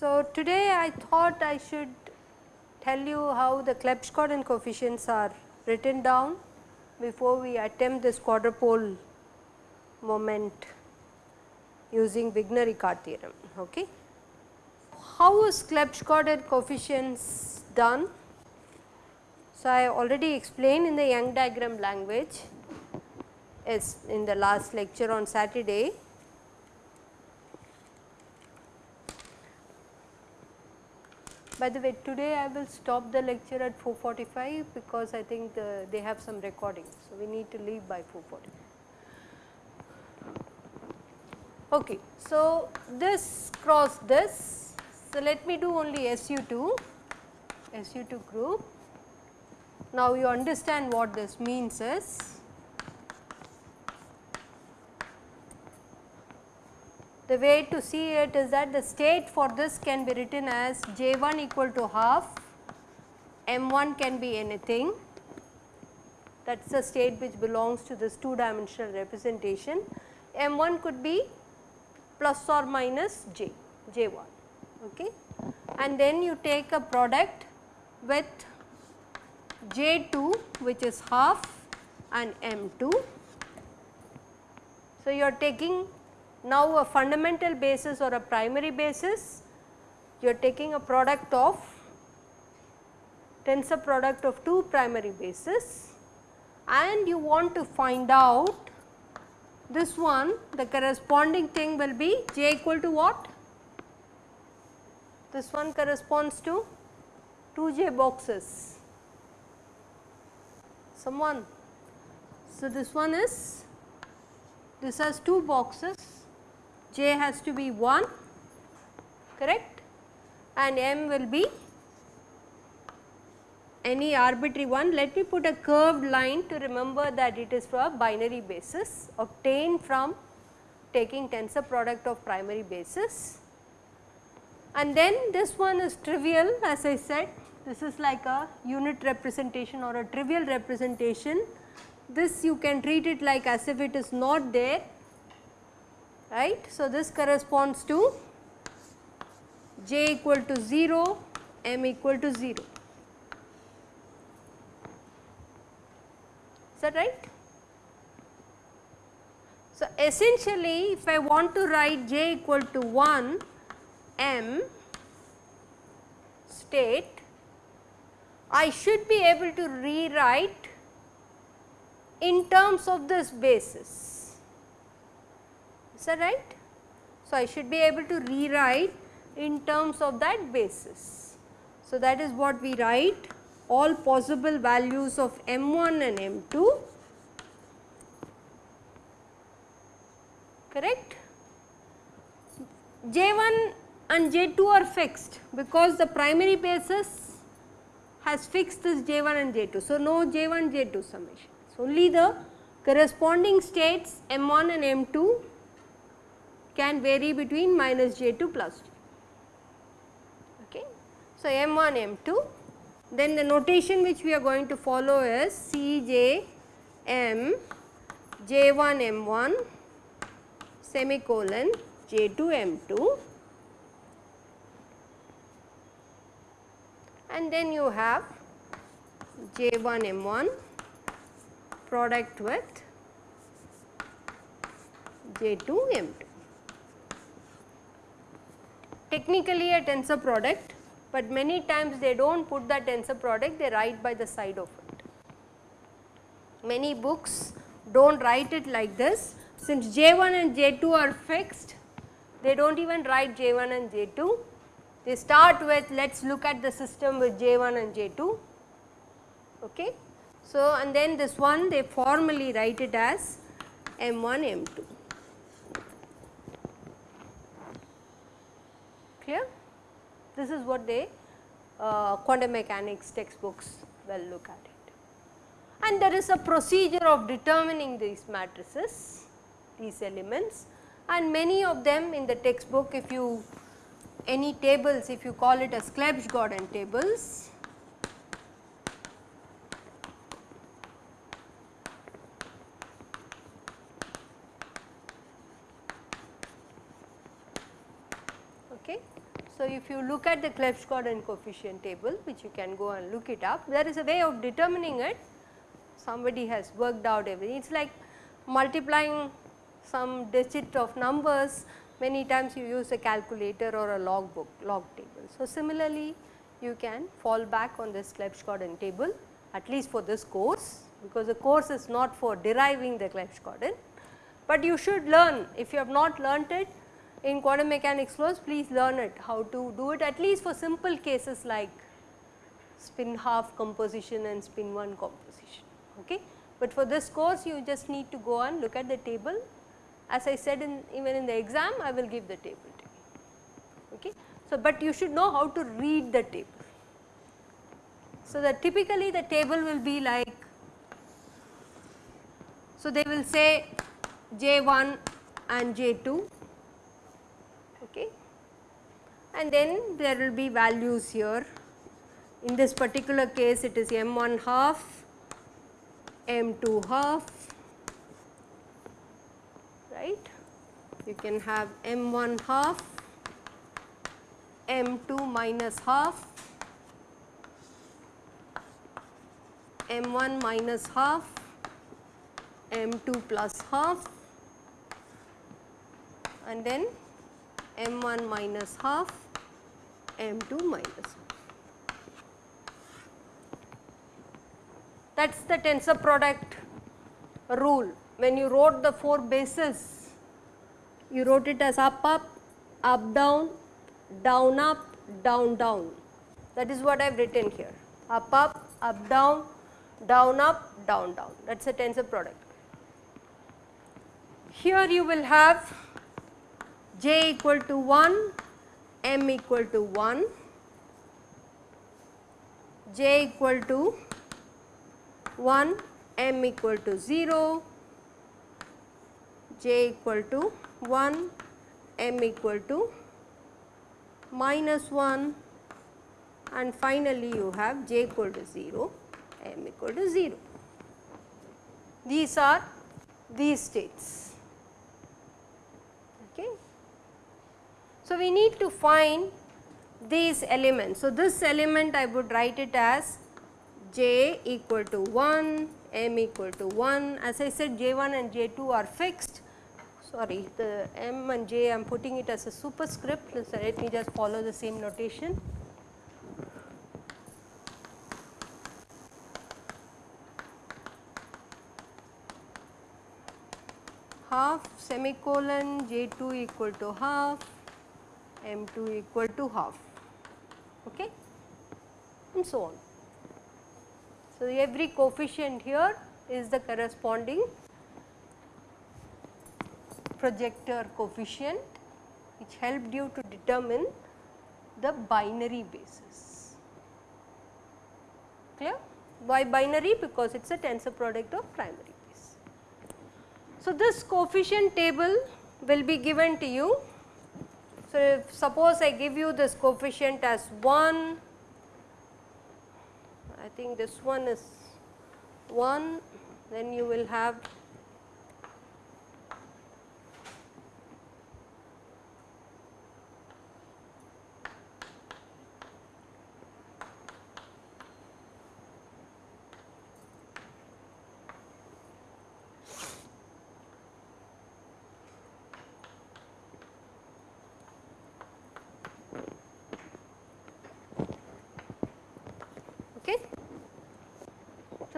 So, today I thought I should tell you how the Clebsch-Gordan coefficients are written down before we attempt this quadrupole moment using Wigner-Eckart theorem. Okay. How is Clebsch-Gordan coefficients done? So, I already explained in the Young diagram language is in the last lecture on Saturday By the way, today I will stop the lecture at 4:45 because I think the, they have some recording. So, we need to leave by 4:45. Okay. So, this cross this. So, let me do only SU2, SU2 group. Now, you understand what this means is the way to see it is that the state for this can be written as J1 equal to half, M1 can be anything that is the state which belongs to this 2 dimensional representation. M1 could be plus or minus J, J1 okay. and then you take a product with J2 which is half and M2. So, you are taking now a fundamental basis or a primary basis, you are taking a product of tensor product of two primary bases and you want to find out this one the corresponding thing will be j equal to what? This one corresponds to 2j boxes. Someone. So, this one is this has 2 boxes j has to be 1 correct and m will be any arbitrary one. Let me put a curved line to remember that it is for a binary basis obtained from taking tensor product of primary basis. And then this one is trivial as I said this is like a unit representation or a trivial representation. This you can treat it like as if it is not there right. So, this corresponds to j equal to 0, m equal to 0. Is that right? So, essentially if I want to write j equal to 1 m state, I should be able to rewrite in terms of this basis is that right? So, I should be able to rewrite in terms of that basis. So, that is what we write all possible values of m1 and m2 correct. J1 and J2 are fixed because the primary basis has fixed this J1 and J2. So, no J1 J2 summation. So, only the corresponding states M1 and M2 can vary between minus J2 plus j. Okay. So, m1 m2 then the notation which we are going to follow is cj m j1 m1 semicolon j2 m2 and then you have j1 m1 product with j2 m2 technically a tensor product, but many times they do not put that tensor product they write by the side of it. Many books do not write it like this. Since J1 and J2 are fixed they do not even write J1 and J2 they start with let us look at the system with J1 and J2 okay. So, and then this one they formally write it as M1 M2. clear? This is what they uh, quantum mechanics textbooks will look at it. And there is a procedure of determining these matrices, these elements and many of them in the textbook if you any tables if you call it as Clebsch-Gordan tables okay. So, if you look at the Clebsch-Gordan coefficient table which you can go and look it up there is a way of determining it somebody has worked out everything it is like multiplying some digit of numbers many times you use a calculator or a log book log table. So, similarly you can fall back on this Clebsch-Gordan table at least for this course because the course is not for deriving the Clebsch-Gordan, but you should learn if you have not learnt it in quantum mechanics flows please learn it how to do it at least for simple cases like spin half composition and spin 1 composition. Okay. But for this course you just need to go and look at the table as I said in even in the exam I will give the table to you. Okay. So, but you should know how to read the table. So, that typically the table will be like, so they will say J1 and J2 okay. and then there will be values here. In this particular case it is M1 half, M2 half right. You can have m1 half, m2 minus half, m1 minus half, m2 plus half and then m1 minus half, m2 minus half. That is the tensor product rule when you wrote the 4 bases, you wrote it as up up, up down, down up, down down. That is what I have written here up up, up down, down up, down down that is a tensor product. Here you will have j equal to 1, m equal to 1, j equal to 1, m equal to 0, j equal to 1, m equal to minus 1 and finally you have j equal to 0, m equal to 0. These are these states. Okay. So, we need to find these elements. So, this element I would write it as j equal to 1, m equal to 1. As I said j 1 and j 2 are fixed sorry the m and j I am putting it as a superscript so let me just follow the same notation. half semicolon j 2 equal to half m 2 equal to half okay and so on. So, every coefficient here is the corresponding projector coefficient which helped you to determine the binary basis. Clear? Why binary? Because it is a tensor product of primary base. So, this coefficient table will be given to you. So, if suppose I give you this coefficient as 1, I think this one is 1, then you will have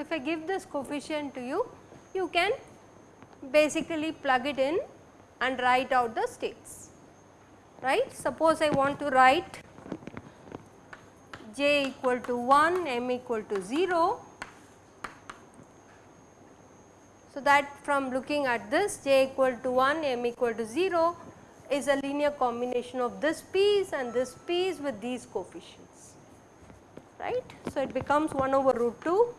if I give this coefficient to you, you can basically plug it in and write out the states, right. Suppose I want to write j equal to 1, m equal to 0. So, that from looking at this j equal to 1, m equal to 0 is a linear combination of this piece and this piece with these coefficients, right. So, it becomes 1 over root 2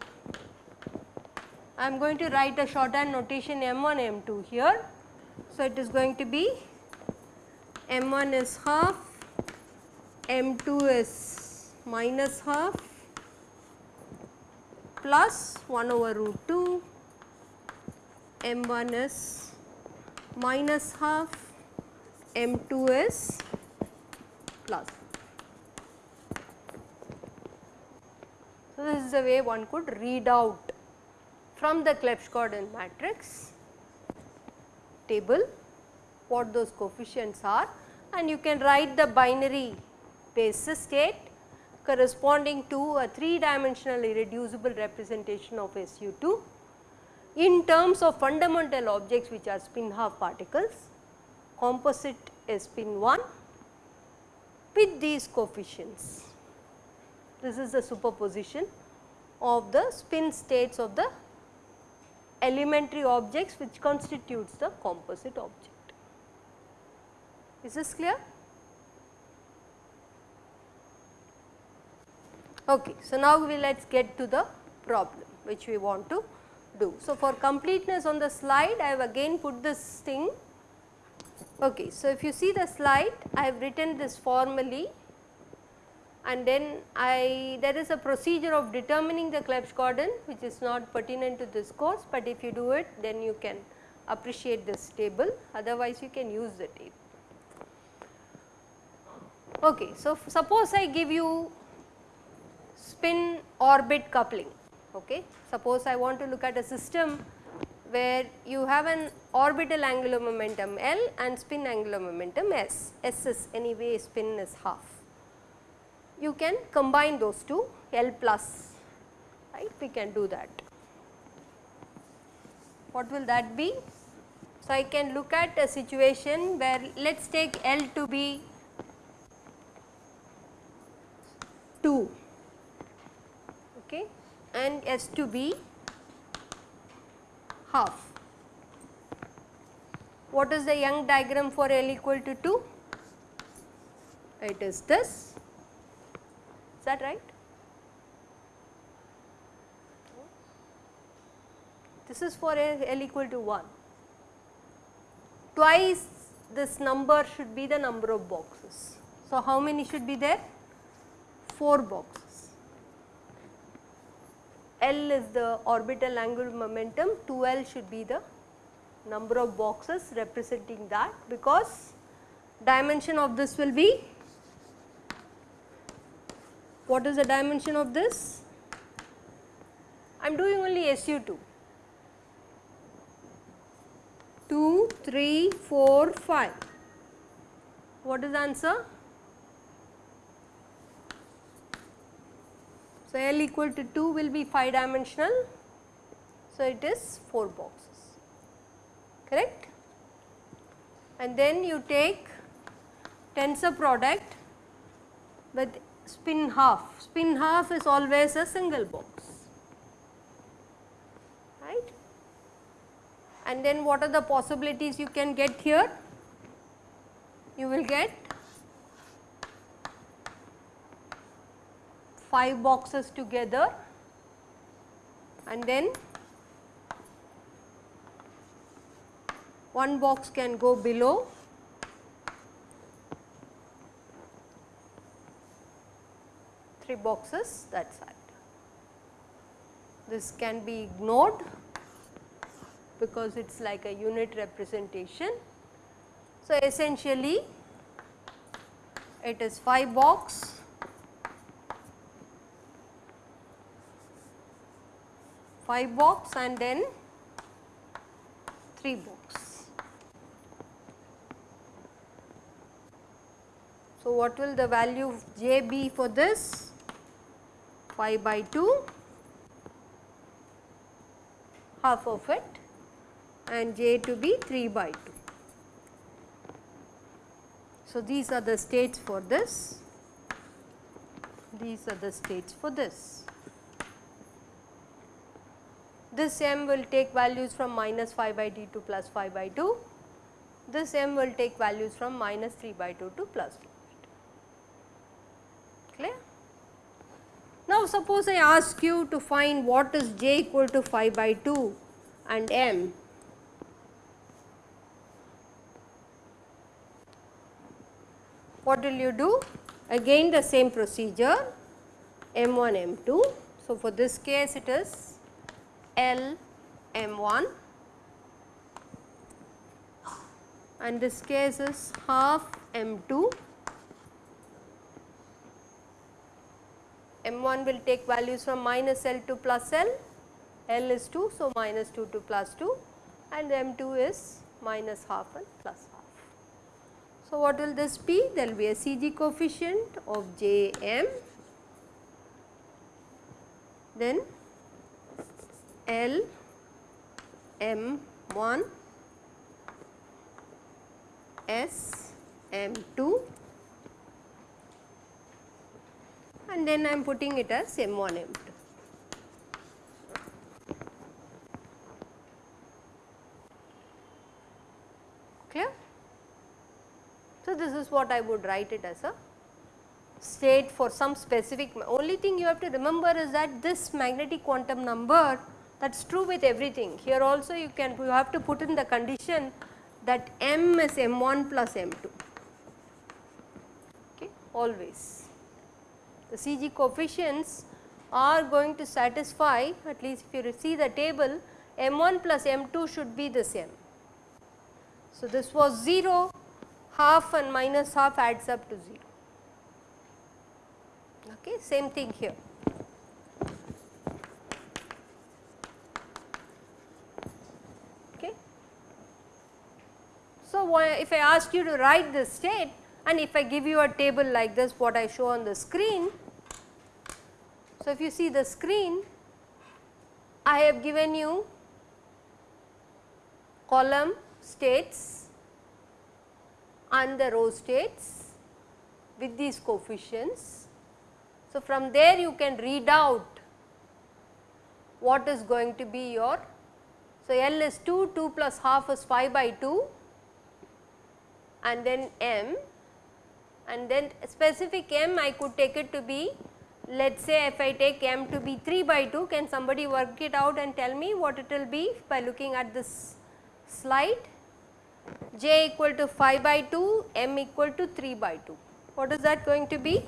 I am going to write a shorthand notation m1 m2 here. So, it is going to be m1 is half m2 is minus half plus 1 over root 2 m1 is minus half m2 is plus. So, this is the way one could read out from the Clebsch-Gordan matrix table what those coefficients are and you can write the binary basis state corresponding to a 3 dimensional irreducible representation of SU2 in terms of fundamental objects which are spin half particles, composite spin 1 with these coefficients. This is the superposition of the spin states of the elementary objects which constitutes the composite object. Is this clear? Okay. So, now we let us get to the problem which we want to do. So, for completeness on the slide I have again put this thing. Okay. So, if you see the slide I have written this formally and then I there is a procedure of determining the Clebsch-Gordan which is not pertinent to this course, but if you do it then you can appreciate this table otherwise you can use the table. Okay, so suppose I give you spin orbit coupling. Okay. Suppose I want to look at a system where you have an orbital angular momentum L and spin angular momentum S. S is anyway spin is half. You can combine those two L plus right we can do that. What will that be? So, I can look at a situation where let us take L to be 2 okay, and S to be half. What is the Young diagram for L equal to 2? It is this, is that right? This is for L equal to 1. Twice this number should be the number of boxes. So, how many should be there? 4 boxes. L is the orbital angular momentum, 2L should be the number of boxes representing that because dimension of this will be what is the dimension of this? I am doing only SU2 2, 3, 4, 5. What is the answer? So, L equal to 2 will be 5 dimensional. So, it is 4 boxes correct and then you take tensor product with spin half, spin half is always a single box. Right? And then what are the possibilities you can get here? You will get 5 boxes together. And then one box can go below three boxes that side. This can be ignored because it is like a unit representation. So, essentially it is 5 box 5 box and then 3 box. So, what will the value of j be for this? 5 by 2 half of it and j to be 3 by 2. So, these are the states for this, these are the states for this. This m will take values from minus 5 by d to plus 5 by 2. This m will take values from minus 3 by 2 to plus 4 Clear? Now, suppose I ask you to find what is j equal to 5 by 2 and m. What will you do? again the same procedure M1 M2. So, for this case it is L M1 and this case is half M2 M1 will take values from minus L to plus L, L is 2. So, minus 2 to plus 2 and M2 is minus half and plus half. So, what will this be? There will be a CG coefficient of Jm, then L M1 S M2 and then I am putting it as M1 M2. Clear? So, this is what I would write it as a state for some specific only thing you have to remember is that this magnetic quantum number that is true with everything. Here also you can you have to put in the condition that m is m1 plus m2 okay, always. The CG coefficients are going to satisfy at least if you see the table m1 plus m2 should be the same. So, this was 0 half and minus half adds up to 0 okay same thing here. Okay. So, if I ask you to write this state and if I give you a table like this what I show on the screen. So, if you see the screen I have given you column states and the row states with these coefficients. So, from there you can read out what is going to be your. So, L is 2, 2 plus half is 5 by 2 and then M and then specific m I could take it to be let us say if I take m to be 3 by 2 can somebody work it out and tell me what it will be by looking at this slide? J equal to 5 by 2 m equal to 3 by 2 what is that going to be?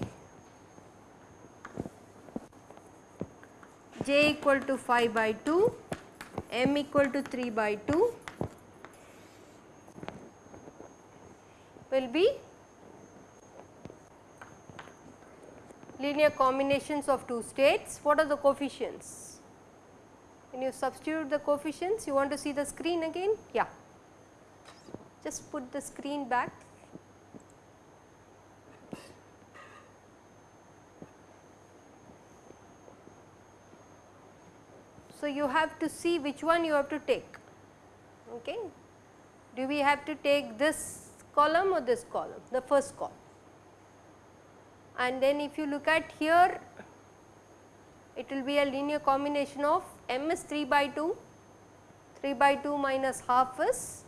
J equal to 5 by 2 m equal to 3 by 2 will be linear combinations of two states. What are the coefficients? When you substitute the coefficients? You want to see the screen again? Yeah. Just put the screen back. So, you have to see which one you have to take. Okay. Do we have to take this column or this column? The first column and then if you look at here it will be a linear combination of m is 3 by 2, 3 by 2 minus half is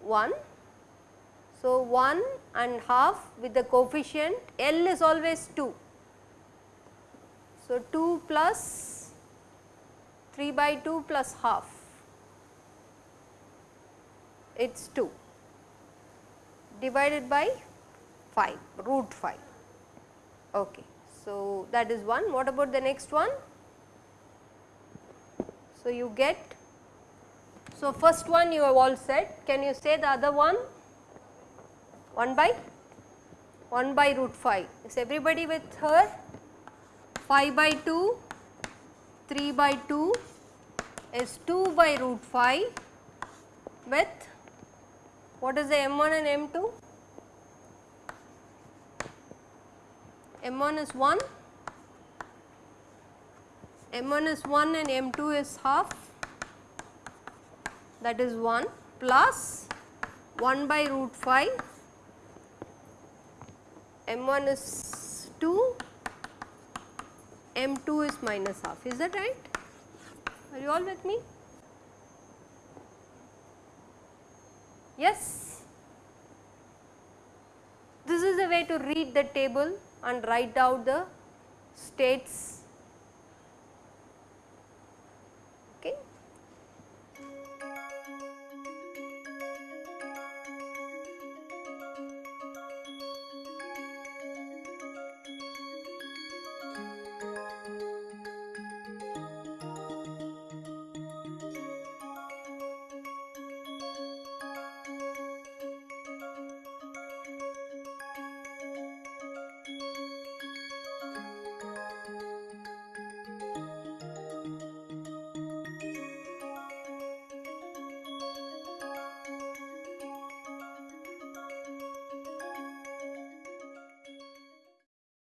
1. So, 1 and half with the coefficient L is always 2. So, 2 plus 3 by 2 plus half it is 2 divided by 5 root 5 okay. So, that is one. What about the next one? So, you get so first one you have all said. Can you say the other one? 1 by 1 by root 5 is everybody with her? 5 by 2 3 by 2 is 2 by root 5 with what is the m1 and m2 m1 is 1, m1 is 1 and m2 is half that is 1 plus 1 by root 5, m1 is 2, m2 is minus half is that right? Are you all with me? Yes? This is the way to read the table and write out the states